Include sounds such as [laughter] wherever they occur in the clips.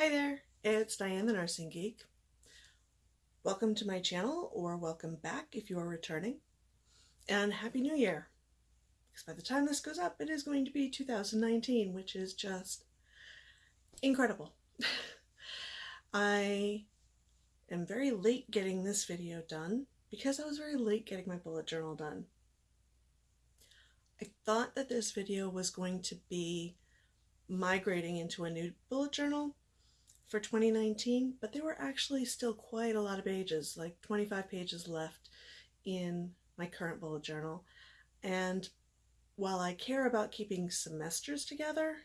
Hi there, it's Diane the Nursing Geek. Welcome to my channel, or welcome back if you are returning, and Happy New Year! Because by the time this goes up, it is going to be 2019, which is just incredible. [laughs] I am very late getting this video done because I was very late getting my bullet journal done. I thought that this video was going to be migrating into a new bullet journal for 2019, but there were actually still quite a lot of pages, like 25 pages left in my current bullet journal. And while I care about keeping semesters together,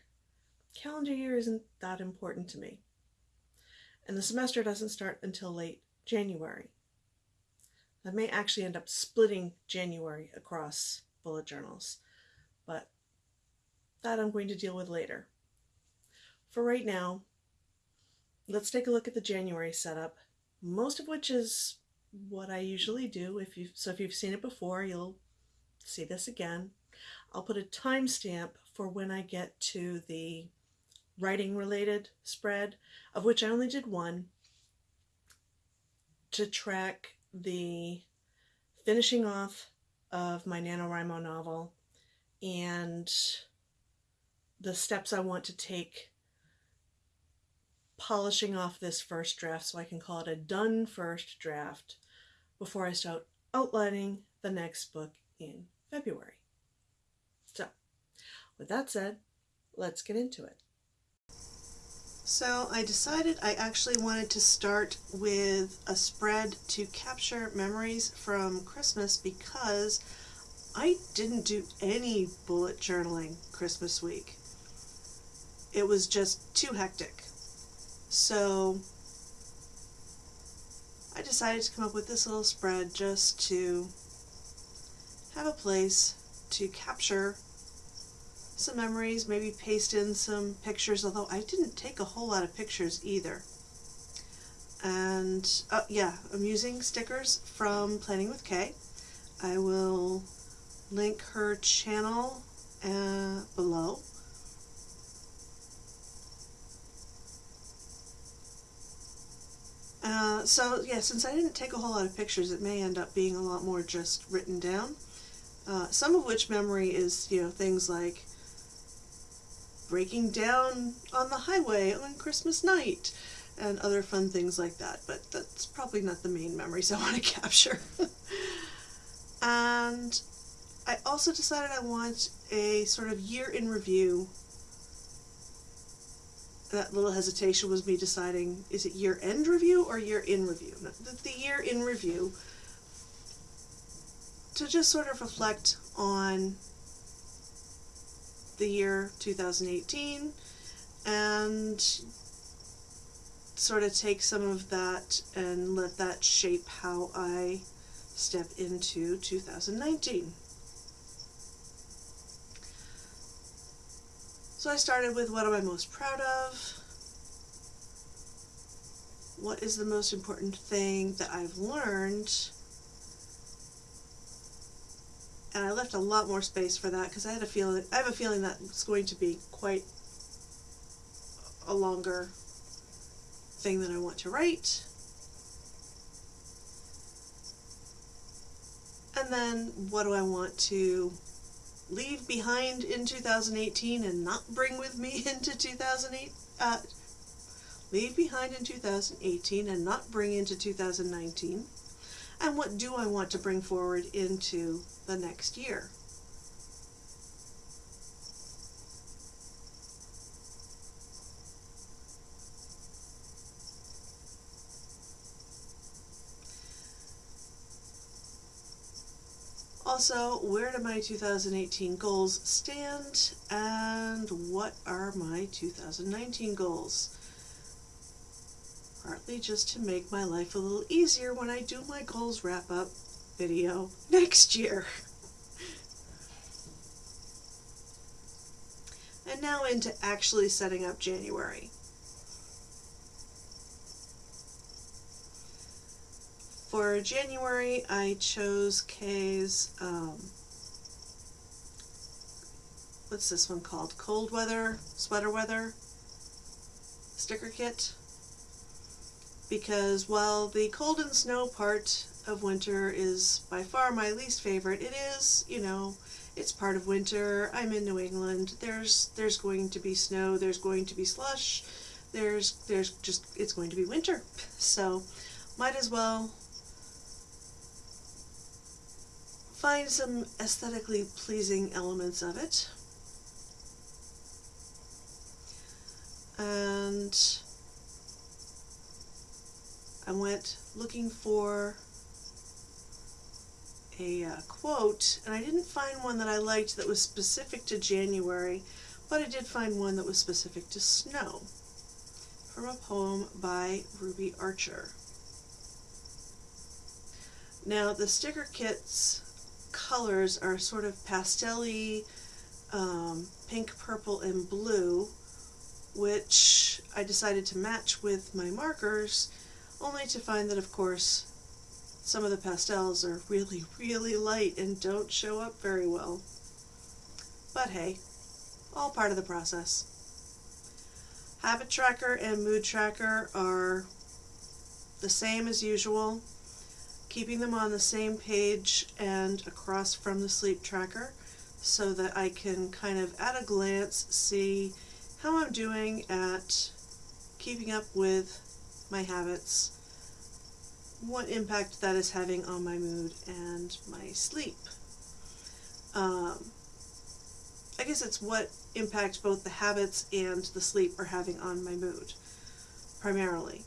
calendar year isn't that important to me. And the semester doesn't start until late January. I may actually end up splitting January across bullet journals, but that I'm going to deal with later. For right now, let's take a look at the January setup, most of which is what I usually do. If you So if you've seen it before, you'll see this again. I'll put a timestamp for when I get to the writing related spread, of which I only did one, to track the finishing off of my NaNoWriMo novel and the steps I want to take polishing off this first draft so I can call it a done first draft before I start outlining the next book in February. So, with that said, let's get into it. So I decided I actually wanted to start with a spread to capture memories from Christmas because I didn't do any bullet journaling Christmas week. It was just too hectic. So I decided to come up with this little spread just to have a place to capture some memories, maybe paste in some pictures, although I didn't take a whole lot of pictures either. And, uh, yeah, I'm using stickers from Planning with Kay. I will link her channel uh, below. Uh, so yeah, since I didn't take a whole lot of pictures, it may end up being a lot more just written down. Uh, some of which memory is, you know, things like breaking down on the highway on Christmas night and other fun things like that, but that's probably not the main memories I want to [laughs] capture. and I also decided I want a sort of year in review that little hesitation was me deciding is it year end review or year in review? The, the year in review to just sort of reflect on the year 2018 and sort of take some of that and let that shape how I step into 2019. So I started with what am I most proud of? What is the most important thing that I've learned? And I left a lot more space for that because I had a feeling I have a feeling that it's going to be quite a longer thing that I want to write. And then what do I want to leave behind in 2018 and not bring with me [laughs] into 2008 uh, leave behind in 2018 and not bring into 2019 and what do I want to bring forward into the next year Also, where do my 2018 goals stand and what are my 2019 goals? Partly just to make my life a little easier when I do my goals wrap up video [laughs] next year. and now into actually setting up January. For January, I chose Kay's, um, what's this one called? Cold Weather, Sweater Weather. sticker kit because while the cold and snow part of winter is by far my least favorite, it is, you know, it's part of winter. I'm in New England. There's there's going to be snow, there's going to be slush. There's there's just it's going to be winter. [laughs] So might as well find some aesthetically pleasing elements of it. And I went looking for a uh, quote, and I didn't find one that I liked that was specific to January, but I did find one that was specific to snow from a poem by Ruby Archer. Now, the sticker kit's colors are sort of pastelly, um, pink, purple, and blue, which I decided to match with my markers, only to find that, of course, some of the pastels are really, [laughs] really light and don't show up very well. But hey, all part of the process. Habit Tracker and Mood Tracker are the same as usual, keeping them on the same page and across from the Sleep Tracker so that I can kind of at a glance see how I'm doing at keeping up with my habits what impact that is having on my mood and my sleep. Um, I guess it's what impact both the habits and the sleep are having on my mood, primarily.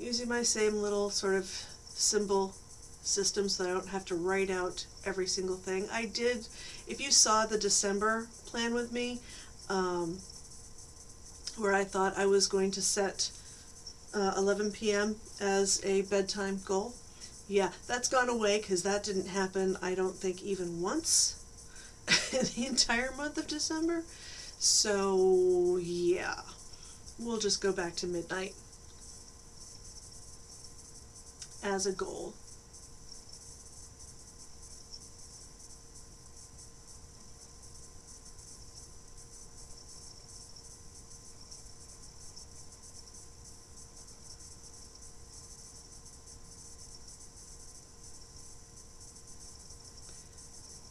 Using my same little sort of symbol system so I don't have to write out every single thing. I did, if you saw the December plan with me, um, where I thought I was going to set uh, 11 p.m. as a bedtime goal. Yeah, that's gone away because that didn't happen, I don't think, even once [laughs] in the entire month of December. So, yeah, we'll just go back to midnight as a goal.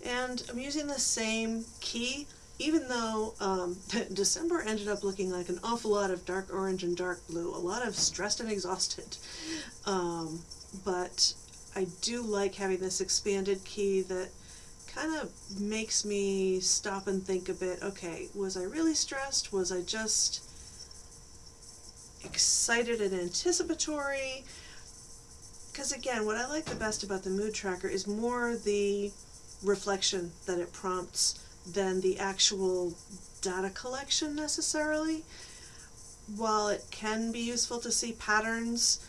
and I'm using the same key even though um, [laughs] December ended up looking like an awful lot of dark orange and dark blue, a lot of stressed and exhausted. Um, but I do like having this expanded key that kind of makes me stop and think a bit, okay, was I really stressed? Was I just excited and anticipatory? Because again, what I like the best about the mood tracker is more the reflection that it prompts than the actual data collection necessarily. While it can be useful to see patterns,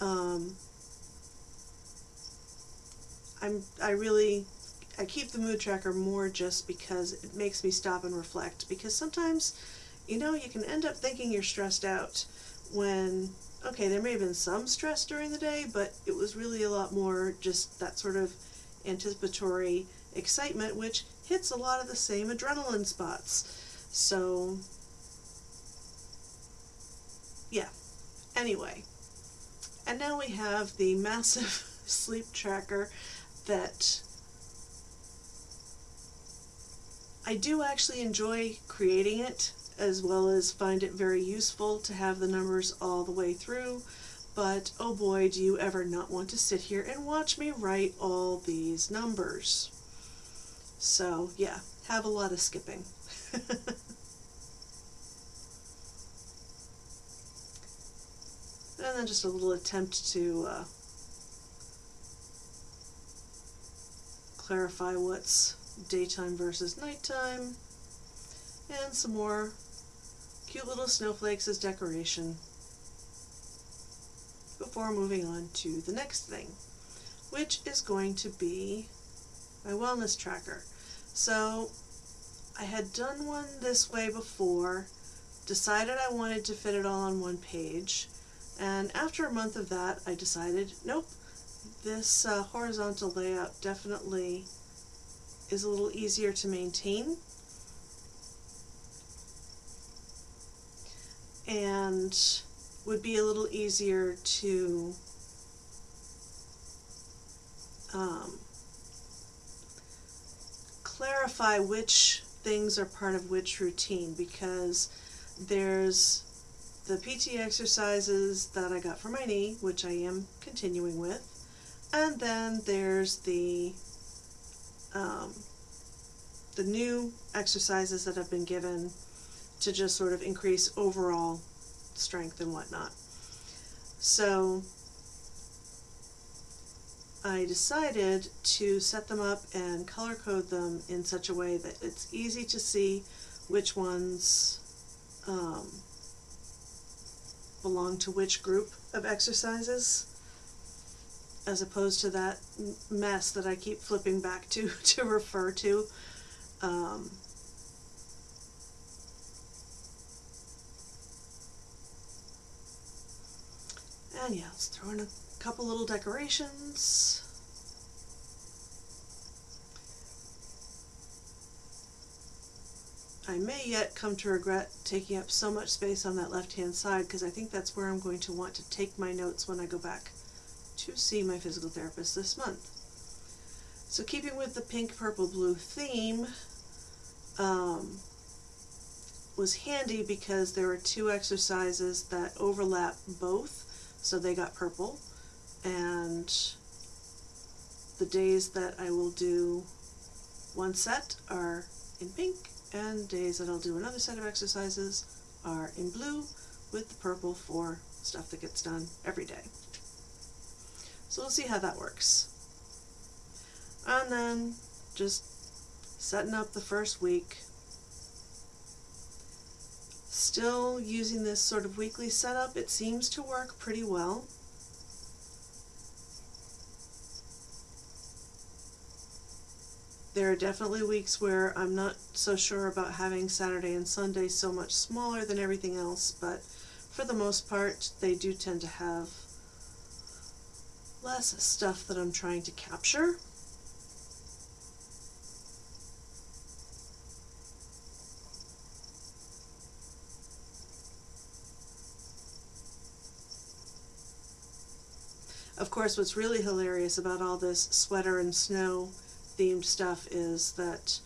um, I'm, I really, I keep the mood tracker more just because it makes me stop and reflect because sometimes, you know, you can end up thinking you're stressed out when, okay, there may have been some stress during the day, but it was really a lot more just that sort of anticipatory excitement, which hits a lot of the same adrenaline spots. So, yeah. Anyway, and now we have the [laughs] massive sleep tracker that I do actually enjoy creating it as well as find it very useful to have the numbers all the way through but oh boy do you ever not want to sit here and watch me write all these numbers. So yeah, have a lot of skipping. [laughs] and then just a little attempt to uh, clarify what's daytime versus nighttime, and some more cute little snowflakes as decoration before moving on to the next thing, which is going to be my wellness tracker. So I had done one this way before, decided I wanted to fit it all on one page, and after a month of that I decided, nope, this uh, horizontal layout definitely is a little easier to maintain. And would be a little easier to um, clarify which things are part of which routine because there's the PT exercises that I got for my knee, which I am continuing with, and then there's the um, the new exercises that have been given to just sort of increase overall strength and whatnot. So I decided to set them up and color code them in such a way that it's easy to see which ones um, belong to which group of exercises as opposed to that mess that I keep flipping back to [laughs] to refer to. Um, and yeah, let's throw in a couple little decorations. I may yet come to regret taking up so much space on that left hand side because I think that's where I'm going to want to take my notes when I go back to see my physical therapist this month. So keeping with the pink, purple, blue theme um, was handy because there are two exercises that overlap both so they got purple and the days that I will do one set are in pink and days that I'll do another set of exercises are in blue with the purple for stuff that gets done every day. So we'll see how that works. And then just setting up the first week. Still using this sort of weekly setup, it seems to work pretty well. There are definitely weeks where I'm not so sure about having Saturday and Sunday so much smaller than everything else, but for the most part, they do tend to have less stuff that I'm trying to capture. Of course, what's really hilarious about all this sweater and snow themed stuff is that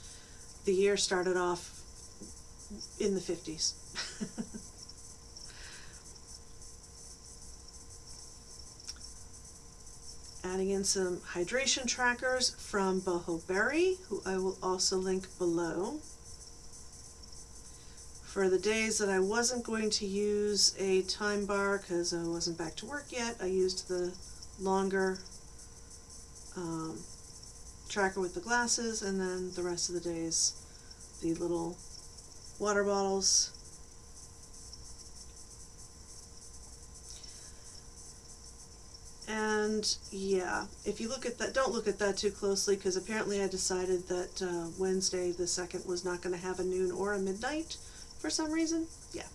the year started off in the 50s. [laughs] Adding in some hydration trackers from Boho Berry, who I will also link below. For the days that I wasn't going to use a time bar because I wasn't back to work yet, I used the longer um, tracker with the glasses, and then the rest of the days, the little water bottles. And yeah, if you look at that, don't look at that too closely because apparently I decided that uh, Wednesday the 2nd was not going to have a noon or a midnight for some reason. Yeah.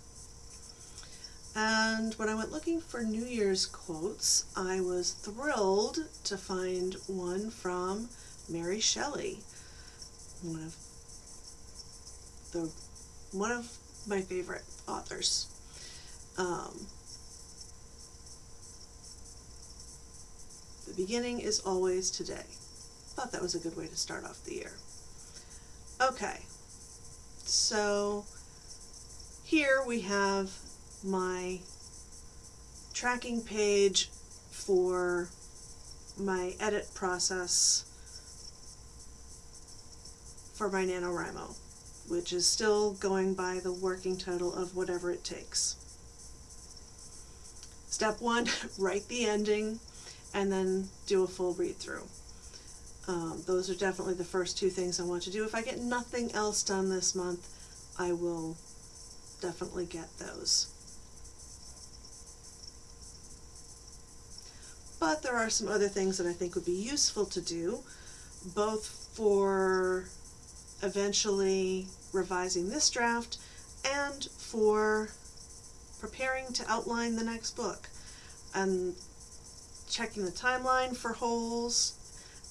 And when I went looking for New Year's quotes, I was thrilled to find one from Mary Shelley, one of the one of my favorite authors. Um, beginning is always today. Thought that was a good way to start off the year. Okay, so here we have my tracking page for my edit process for my NaNoWriMo, which is still going by the working title of whatever it takes. Step one, [laughs] write the ending and then do a full read through. Um, those are definitely the first two things I want to do. If I get nothing else done this month, I will definitely get those. But there are some other things that I think would be useful to do, both for eventually revising this draft and for preparing to outline the next book and checking the timeline for holes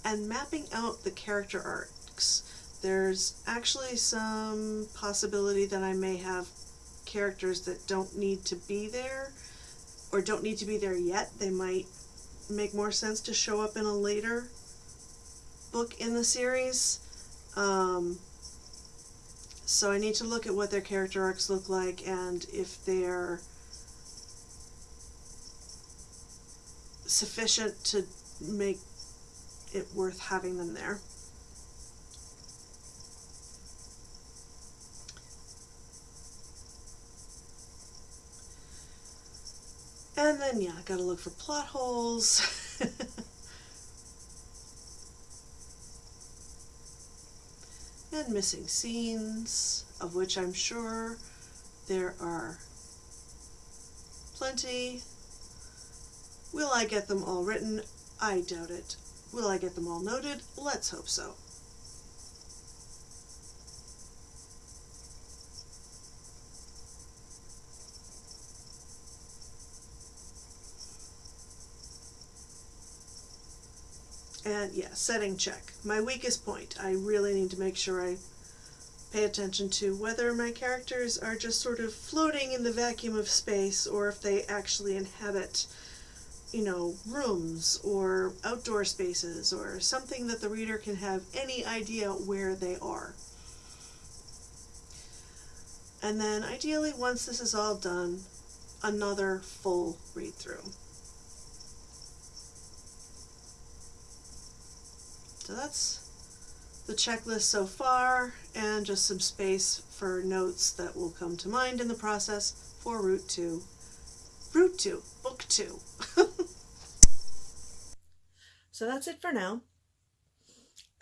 and mapping out the character arcs. There's actually some possibility that I may have characters that don't need to be there or don't need to be there yet. They might make more sense to show up in a later book in the series. Um, so I need to look at what their character arcs look like and if they're sufficient to make it worth having them there. And then, yeah, I gotta look for plot holes. [laughs] and missing scenes, of which I'm sure there are plenty. Will I get them all written? I doubt it. Will I get them all noted? Let's hope so. And yeah, setting check. My weakest point. I really need to make sure I pay attention to whether my characters are just sort of floating in the vacuum of space or if they actually inhabit, you know, rooms or outdoor spaces or something that the reader can have any idea where they are. And then ideally, once this is all done, another full read through. So that's the checklist so far and just some space for notes that will come to mind in the process for Route 2. 2, Book 2. [laughs] so that's it for now.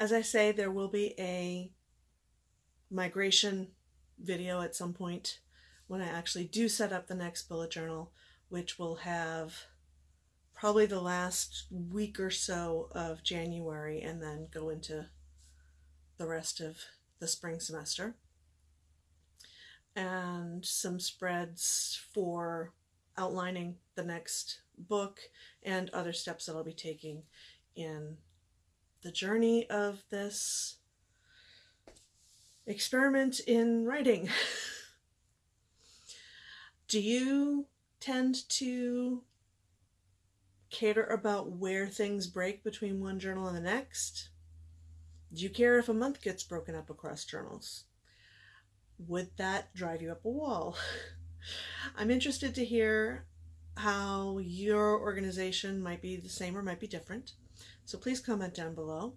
As I say, there will be a migration video at some point when I actually do set up the next bullet journal, which will have probably the last week or so of January and then go into the rest of the spring semester. And some spreads for outlining the next book and other steps that I'll be taking in the journey of this experiment in writing. [laughs] Do you tend to cater about where things break between one journal and the next? Do you care if a month gets broken up across journals? Would that drive you up a wall? [laughs] I'm interested to hear how your organization might be the same or might be different. So please comment down below.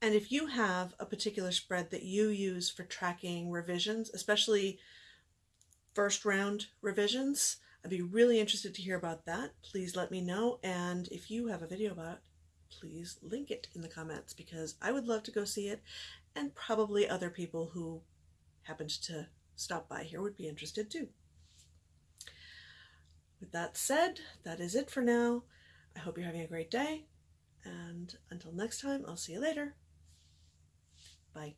And if you have a particular spread that you use for tracking revisions, especially first round revisions, I'd be really interested to hear about that. Please let me know. And if you have a video about it, please link it in the comments because I would love to go see it and probably other people who happened to stop by here would be interested too. With that said, that is it for now. I hope you're having a great day and until next time, I'll see you later. Bye.